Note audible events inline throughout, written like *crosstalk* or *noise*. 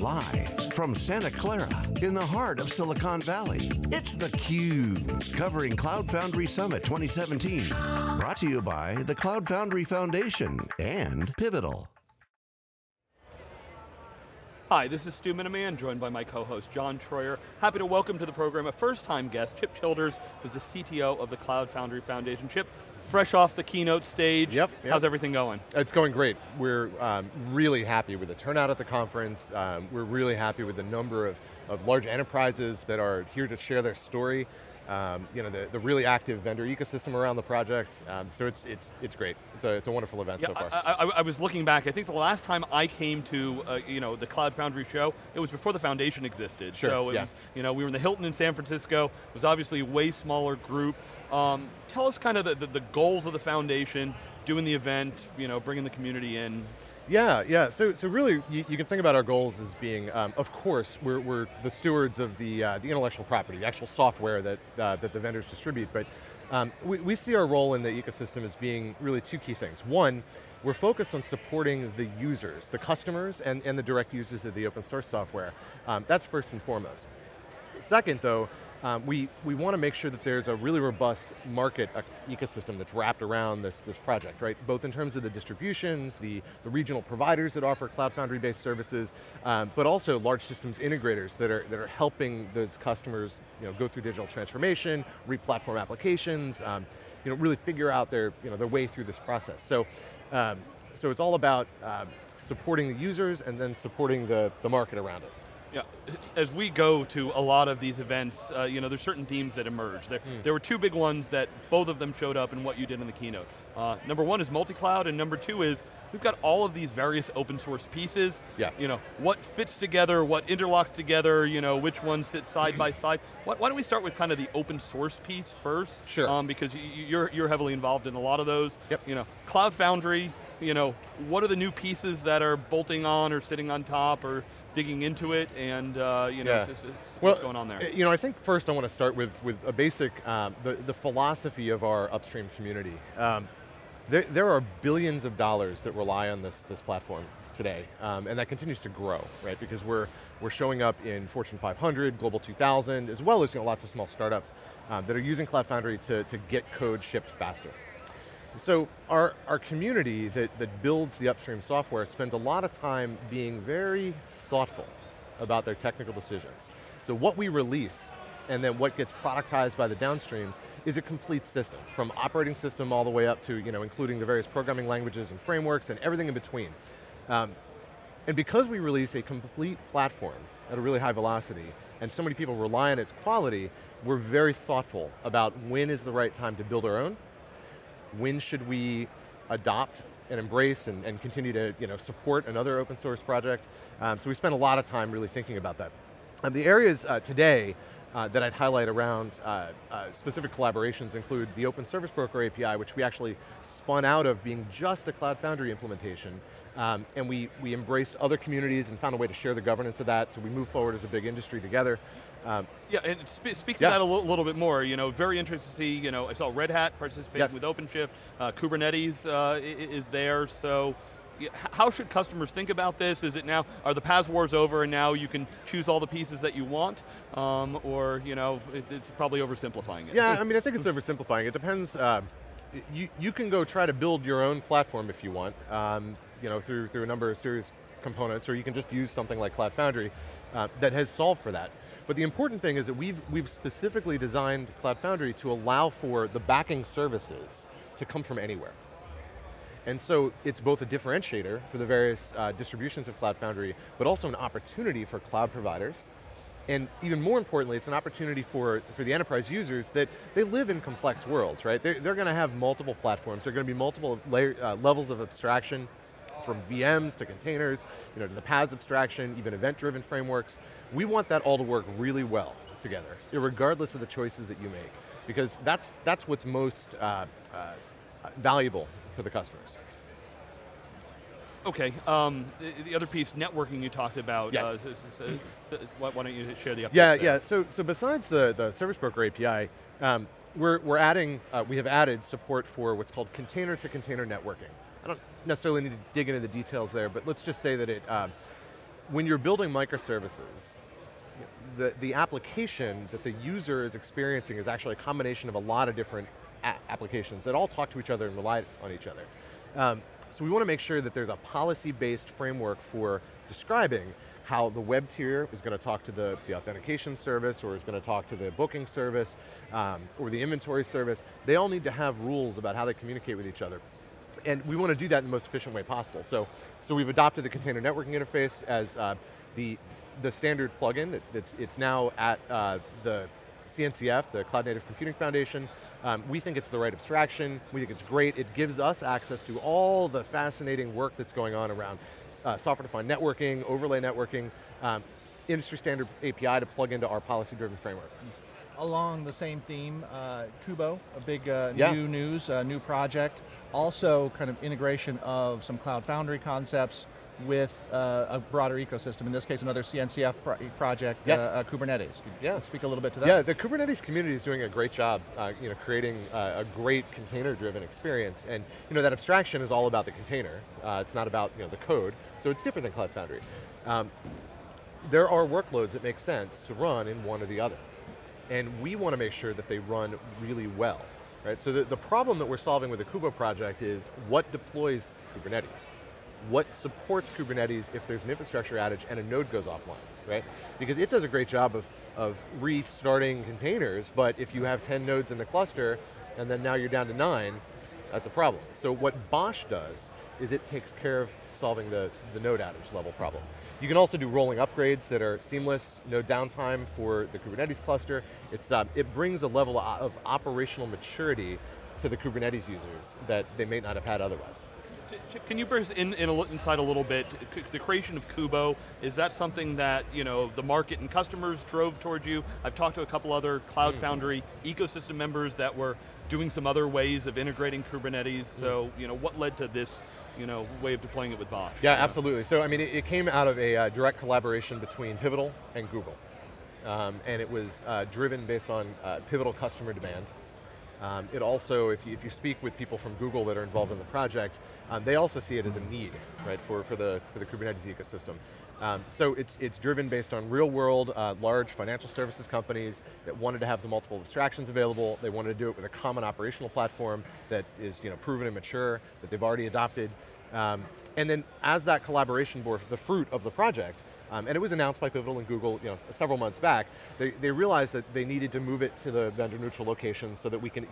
Live from Santa Clara in the heart of Silicon Valley, it's theCUBE, covering Cloud Foundry Summit 2017. Brought to you by the Cloud Foundry Foundation and Pivotal. Hi, this is Stu Miniman, joined by my co-host John Troyer. Happy to welcome to the program a first-time guest, Chip Childers, who's the CTO of the Cloud Foundry Foundation. Chip, fresh off the keynote stage, yep, yep. how's everything going? It's going great. We're um, really happy with the turnout at the conference. Um, we're really happy with the number of, of large enterprises that are here to share their story um, you know, the, the really active vendor ecosystem around the project. Um, so it's, it's, it's great. It's a, it's a wonderful event yeah, so far. I, I, I, was looking back, I think the last time I came to uh, you know, the Cloud Foundry show, it was before the foundation existed. Sure, so it yeah. was, you know, we were in the Hilton in San Francisco, it was obviously a way smaller group. Um, tell us kind of the, the, the goals of the foundation, doing the event, you know, bringing the community in. Yeah, yeah, so, so really, you, you can think about our goals as being, um, of course, we're, we're the stewards of the, uh, the intellectual property, the actual software that, uh, that the vendors distribute, but um, we, we see our role in the ecosystem as being really two key things. One, we're focused on supporting the users, the customers, and, and the direct users of the open source software. Um, that's first and foremost. Second though, um, we, we want to make sure that there's a really robust market uh, ecosystem that's wrapped around this, this project, right? Both in terms of the distributions, the, the regional providers that offer Cloud Foundry-based services, um, but also large systems integrators that are, that are helping those customers you know, go through digital transformation, re-platform applications, um, you know, really figure out their, you know, their way through this process. So, um, so it's all about uh, supporting the users and then supporting the, the market around it. Yeah, as we go to a lot of these events, uh, you know, there's certain themes that emerge. There, mm. there were two big ones that both of them showed up in what you did in the keynote. Uh, number one is multi-cloud, and number two is we've got all of these various open source pieces. Yeah. You know, what fits together, what interlocks together, you know, which ones sit side by *clears throat* side. Why, why, don't we start with kind of the open source piece first? Sure. Um, because you're, you're heavily involved in a lot of those. Yep. You know, Cloud Foundry, you know, what are the new pieces that are bolting on or sitting on top or digging into it and uh, you know, yeah. what's well, going on there? You know, I think first I want to start with, with a basic, um, the, the philosophy of our upstream community. Um, there, there are billions of dollars that rely on this, this platform today, um, and that continues to grow, right? Because we're, we're showing up in Fortune 500, Global 2000, as well as you know, lots of small startups um, that are using Cloud Foundry to, to get code shipped faster. So our, our community that, that builds the upstream software spends a lot of time being very thoughtful about their technical decisions. So what we release and then what gets productized by the downstreams is a complete system, from operating system all the way up to, you know, including the various programming languages and frameworks and everything in between. Um, and because we release a complete platform at a really high velocity, and so many people rely on its quality, we're very thoughtful about when is the right time to build our own, when should we adopt and embrace and, and continue to you know, support another open source project. Um, so we spent a lot of time really thinking about that. Um, the areas uh, today uh, that I'd highlight around uh, uh, specific collaborations include the Open Service Broker API, which we actually spun out of being just a Cloud Foundry implementation, um, and we, we embraced other communities and found a way to share the governance of that, so we moved forward as a big industry together. Um, yeah, and sp speak to yeah. that a little bit more. You know, very interested to see, you know, I saw Red Hat participating yes. with OpenShift, uh, Kubernetes uh, is there, so how should customers think about this? Is it now, are the PaaS wars over and now you can choose all the pieces that you want? Um, or, you know, it, it's probably oversimplifying it. Yeah, I mean, I think *laughs* it's oversimplifying. It depends, uh, you, you can go try to build your own platform if you want, um, you know, through, through a number of serious components, or you can just use something like Cloud Foundry uh, that has solved for that. But the important thing is that we've, we've specifically designed Cloud Foundry to allow for the backing services to come from anywhere. And so it's both a differentiator for the various uh, distributions of Cloud Foundry, but also an opportunity for cloud providers. And even more importantly, it's an opportunity for, for the enterprise users that they live in complex worlds, right? They're, they're going to have multiple platforms, there are going to be multiple layer, uh, levels of abstraction, from VMs to containers, you know, to the PaaS abstraction, even event-driven frameworks. We want that all to work really well together, regardless of the choices that you make, because that's, that's what's most uh, uh, valuable to the customers. Okay, um, the, the, other piece, networking you talked about. Yes. Uh, uh, why, don't you share the update Yeah, there? yeah, so, so besides the, the Service Broker API, um, we're, we're adding, uh, we have added support for what's called container to container networking. Necessarily need to dig into the details there, but let's just say that it, um, when you're building microservices, the, the application that the user is experiencing is actually a combination of a lot of different applications that all talk to each other and rely on each other. Um, so we want to make sure that there's a policy-based framework for describing how the web tier is going to talk to the, the authentication service or is going to talk to the booking service um, or the inventory service. They all need to have rules about how they communicate with each other. And we want to do that in the most efficient way possible. So, so we've adopted the container networking interface as uh, the, the standard plugin. That, it's, it's now at uh, the CNCF, the Cloud Native Computing Foundation. Um, we think it's the right abstraction. We think it's great. It gives us access to all the fascinating work that's going on around uh, software-defined networking, overlay networking, um, industry standard API to plug into our policy-driven framework. Along the same theme, uh, Kubo, a big uh, yeah. new news, uh, new project. Also kind of integration of some Cloud Foundry concepts with uh, a broader ecosystem, in this case another CNCF pro project, yes. uh, uh, Kubernetes. Could yeah. speak a little bit to that? Yeah, the Kubernetes community is doing a great job you know, creating a great container-driven experience, and you know, that abstraction is all about the container. Uh, it's not about you know, the code, so it's different than Cloud Foundry. Um, there are workloads that make sense to run in one or the other, and we want to make sure that they run really well. Right? So the, the problem that we're solving with the Kubo project is what deploys Kubernetes? what supports Kubernetes if there's an infrastructure outage and a node goes offline, right? Because it does a great job of, of restarting containers, but if you have 10 nodes in the cluster, and then now you're down to nine, that's a problem. So what BOSH does is it takes care of solving the, the node outage level problem. You can also do rolling upgrades that are seamless, no downtime for the Kubernetes cluster. It's, uh, it brings a level of operational maturity to the Kubernetes users that they may not have had otherwise. Can you bring us in, in a, inside a little bit? The creation of Kubo, is that something that you know the market and customers drove towards you? I've talked to a couple other Cloud mm. Foundry ecosystem members that were doing some other ways of integrating Kubernetes, mm. so you know, what led to this you know, way of deploying it with BOSH? Yeah, absolutely. So I mean, it, it came out of a uh, direct collaboration between Pivotal and Google. Um, and it was uh, driven based on uh, Pivotal customer demand. Um, it also, if you, if you speak with people from Google that are involved in the project, um, they also see it as a need, right, for, for, the, for the Kubernetes ecosystem. Um, so it's, it's driven based on real world, uh, large financial services companies that wanted to have the multiple abstractions available, they wanted to do it with a common operational platform that is you know, proven and mature, that they've already adopted. Um, and then as that collaboration bore the fruit of the project, um, and it was announced by Pivotal and Google you know, several months back. They, they realized that they needed to move it to the vendor neutral location so that we can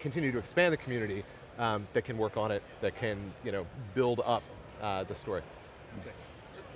continue to expand the community um, that can work on it, that can you know, build up uh, the story.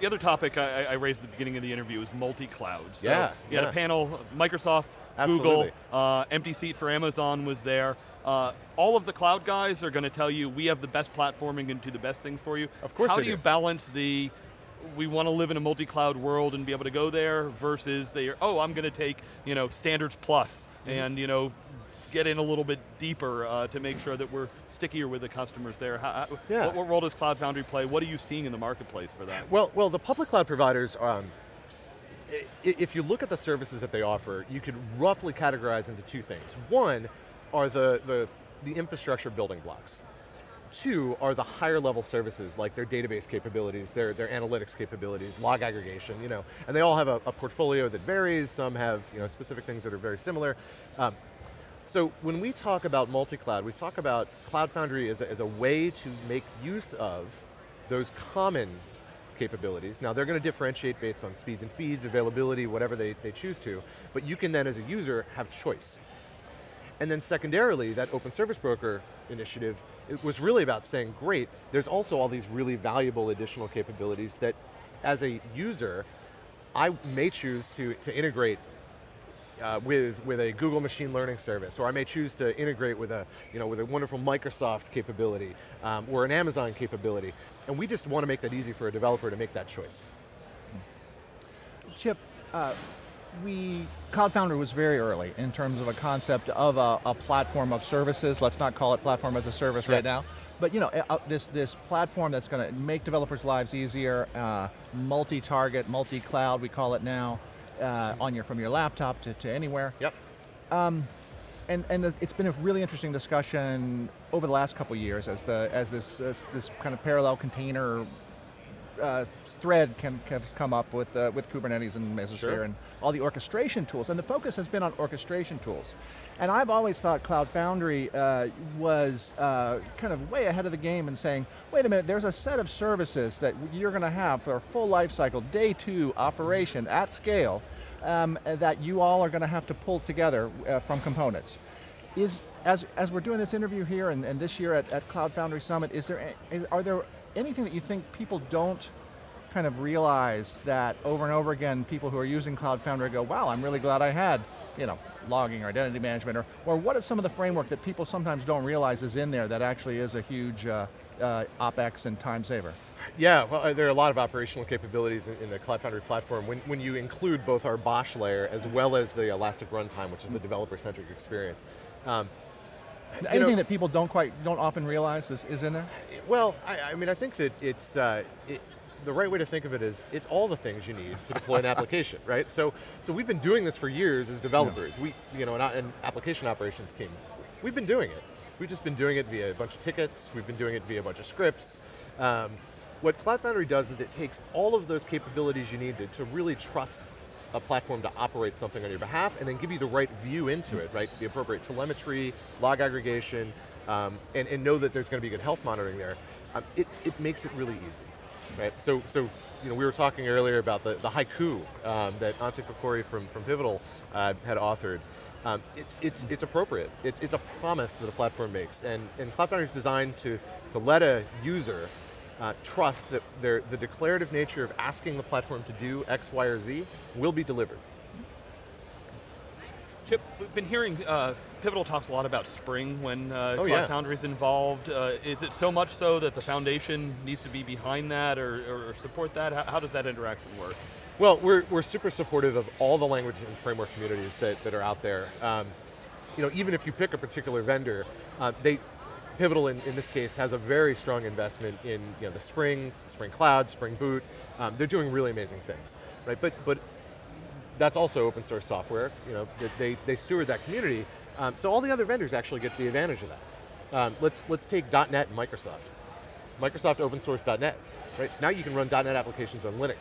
The other topic I, I, raised at the beginning of the interview is multi-cloud. So yeah, you had yeah. a panel, Microsoft, Absolutely. Google, uh, empty seat for Amazon was there. Uh, all of the cloud guys are going to tell you we have the best platforming and do the best things for you. Of course How do you balance the we want to live in a multi-cloud world and be able to go there versus they oh, I'm going to take, you know, standards plus mm -hmm. and, you know, get in a little bit deeper uh, to make sure that we're stickier with the customers there. How, yeah. what, what, role does Cloud Foundry play? What are you seeing in the marketplace for that? Well, well, the public cloud providers, um, if you look at the services that they offer, you could roughly categorize into two things. One are the, the, the infrastructure building blocks. Two are the higher level services, like their database capabilities, their, their analytics capabilities, log aggregation, you know, and they all have a, a portfolio that varies, some have you know, specific things that are very similar. Um, so when we talk about multi-cloud, we talk about Cloud Foundry as a, as a way to make use of those common capabilities. Now they're going to differentiate based on speeds and feeds, availability, whatever they, they choose to, but you can then as a user have choice. And then secondarily, that open service broker initiative, it was really about saying, great, there's also all these really valuable additional capabilities that as a user, I may choose to, to integrate uh, with, with a Google machine learning service, or I may choose to integrate with a, you know, with a wonderful Microsoft capability, um, or an Amazon capability. And we just want to make that easy for a developer to make that choice. Chip, uh, we, Cloud Foundry was very early in terms of a concept of a, a platform of services. Let's not call it platform as a service yeah. right now. But you know, uh, this, this platform that's going to make developers' lives easier, uh, multi-target, multi-cloud, we call it now, uh, on your, from your laptop to, to anywhere. Yep. Um, and and the, it's been a really interesting discussion over the last couple years as the as this as this kind of parallel container uh, thread can, has come up with, uh, with Kubernetes and Mesosphere sure. and all the orchestration tools, and the focus has been on orchestration tools. And I've always thought Cloud Foundry uh, was uh, kind of way ahead of the game in saying, wait a minute, there's a set of services that you're going to have for a full life cycle, day two operation at scale, um, that you all are going to have to pull together uh, from components. Is, as, as we're doing this interview here and, and this year at, at Cloud Foundry Summit, is there, is, are there anything that you think people don't kind of realize that over and over again, people who are using Cloud Foundry go, wow, I'm really glad I had you know, logging or identity management, or, or what are some of the framework that people sometimes don't realize is in there that actually is a huge uh, uh, OpEx and time saver? Yeah, well, uh, there are a lot of operational capabilities in, in, the Cloud Foundry platform when, when you include both our BOSH layer as well as the Elastic Runtime, which is the developer-centric experience. Um, Anything know, that people don't quite, don't often realize is, is in there? Well, I, I mean, I think that it's, uh, it, the right way to think of it is, it's all the things you need to deploy an *laughs* application, right? So, so we've been doing this for years as developers. Yeah. We, you know, an, an application operations team, we've been doing it. We've just been doing it via a bunch of tickets, we've been doing it via a bunch of scripts. Um, what Cloud Foundry does is it takes all of those capabilities you need to, to really trust a platform to operate something on your behalf and then give you the right view into it, right? The appropriate telemetry, log aggregation, um, and, and, know that there's going to be good health monitoring there. Um, it, it makes it really easy, right? So, so you know, we were talking earlier about the, the haiku um, that Onsi Fakhouri from, from Pivotal uh, had authored. Um, it's, it's, it's appropriate. It's, it's a promise that a platform makes. And, and Cloud Foundry is designed to, to let a user uh, trust that the declarative nature of asking the platform to do X, Y, or Z will be delivered. Chip, we've been hearing uh, Pivotal talks a lot about Spring when uh, oh, Cloud yeah. Foundry is involved. Uh, is it so much so that the foundation needs to be behind that or, or support that? How, how, does that interaction work? Well, we're, we're super supportive of all the language and framework communities that, that are out there. Um, you know, even if you pick a particular vendor, uh, they, Pivotal in, in, this case has a very strong investment in you know, the Spring, Spring Cloud, Spring Boot. Um, they're doing really amazing things, right? But, but that's also open source software. You know, they, they steward that community. Um, so all the other vendors actually get the advantage of that. Um, let's, let's take .NET and Microsoft. Microsoft open source .NET, right? So now you can run .NET applications on Linux.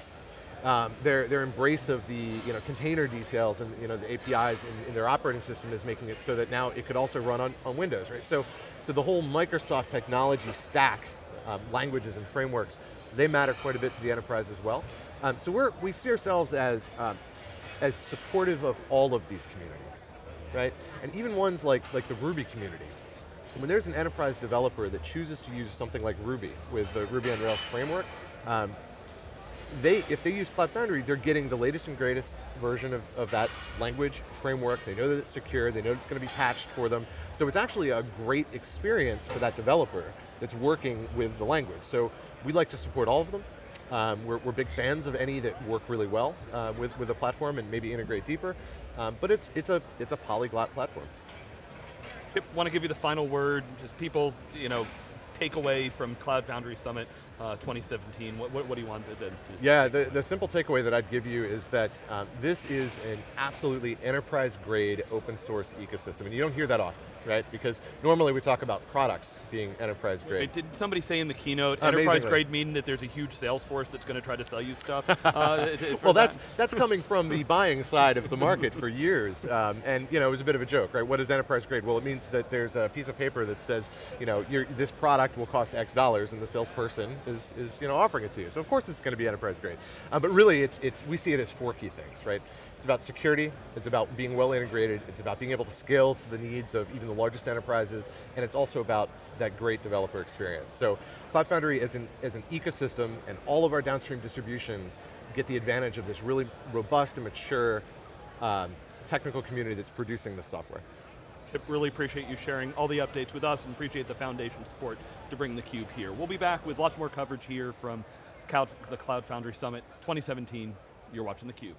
Um, their, their embrace of the you know, container details and you know, the APIs in, in, their operating system is making it so that now it could also run on, on Windows, right? So so the whole Microsoft technology stack, um, languages and frameworks, they matter quite a bit to the enterprise as well. Um, so we're, we see ourselves as, um, as supportive of all of these communities, right? And even ones like, like the Ruby community. When there's an enterprise developer that chooses to use something like Ruby with the Ruby on Rails framework, um, they, if they use Cloud Foundry, they're getting the latest and greatest version of, of that language framework. They know that it's secure, they know it's going to be patched for them. So it's actually a great experience for that developer that's working with the language. So we like to support all of them. Um, we're, we're, big fans of any that work really well uh, with, with a platform and maybe integrate deeper. Um, but it's, it's, a, it's a polyglot platform. Chip, want to give you the final word, just people, you know, takeaway from Cloud Foundry Summit uh, 2017? What, what, what, do you want to, to Yeah, the, the simple takeaway that I'd give you is that um, this is an absolutely enterprise grade open source ecosystem, and you don't hear that often right? Because normally we talk about products being enterprise grade. Did somebody say in the keynote, enterprise grade mean that there's a huge sales force that's going to try to sell you stuff? *laughs* uh, well, that's, that's coming from the *laughs* buying side of the market for years. Um, and you know, it was a bit of a joke, right? What is enterprise grade? Well, it means that there's a piece of paper that says, you know, this product will cost X dollars and the salesperson is, is you know, offering it to you. So of course it's going to be enterprise grade. Uh, but really, it's, it's, we see it as four key things, right? It's about security, it's about being well integrated, it's about being able to scale to the needs of even the largest enterprises, and it's also about that great developer experience. So Cloud Foundry is an, is an ecosystem, and all of our downstream distributions get the advantage of this really robust and mature um, technical community that's producing this software. Chip, really appreciate you sharing all the updates with us and appreciate the foundation support to bring theCUBE here. We'll be back with lots more coverage here from the Cloud Foundry Summit 2017. You're watching theCUBE.